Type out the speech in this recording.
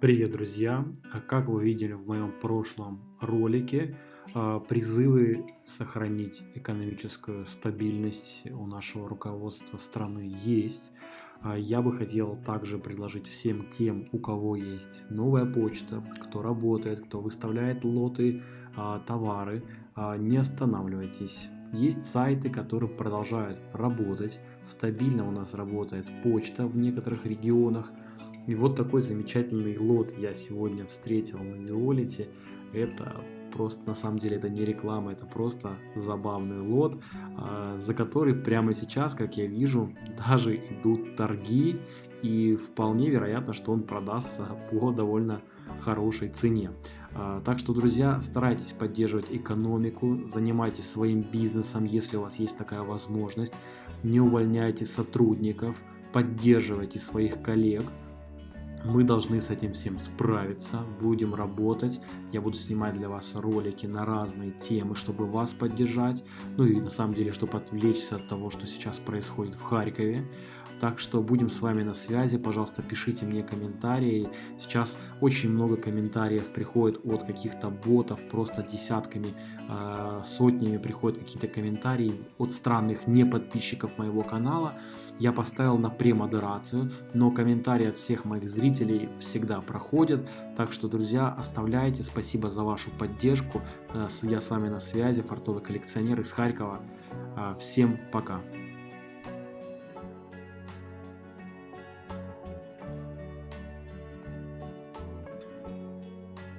Привет, друзья! А Как вы видели в моем прошлом ролике, а, призывы сохранить экономическую стабильность у нашего руководства страны есть. А, Я бы хотел также предложить всем тем, у кого есть новая почта, кто работает, кто выставляет лоты, товары, не останавливайтесь. Есть сайты, которые продолжают работать. Стабильно у нас работает почта в некоторых регионах. И вот такой замечательный лот я сегодня встретил на Неолите. Это просто, на самом деле, это не реклама, это просто забавный лот, а, за который прямо сейчас, как я вижу, даже идут торги. И вполне вероятно, что он продастся по довольно хорошей цене. А, Так что, друзья, старайтесь поддерживать экономику, занимайтесь своим бизнесом, если у вас есть такая возможность. Не увольняйте сотрудников, поддерживайте своих коллег. Мы должны с этим всем справиться, будем работать. Я буду снимать для вас ролики на разные темы, чтобы вас поддержать. Ну и на самом деле, чтобы отвлечься от того, что сейчас происходит в Харькове. Так что будем с вами на связи. Пожалуйста, пишите мне комментарии. Сейчас очень много комментариев приходит от каких-то ботов, просто десятками, э, сотнями приходят какие-то комментарии от странных неподписчиков моего канала. Я поставил на премодерацию, но комментарии от всех моих зрителей всегда проходят. Так что, друзья, оставляйте. Спасибо за вашу поддержку. Э, Я с вами на связи, фартовый коллекционер из Харькова. Э, Всем пока.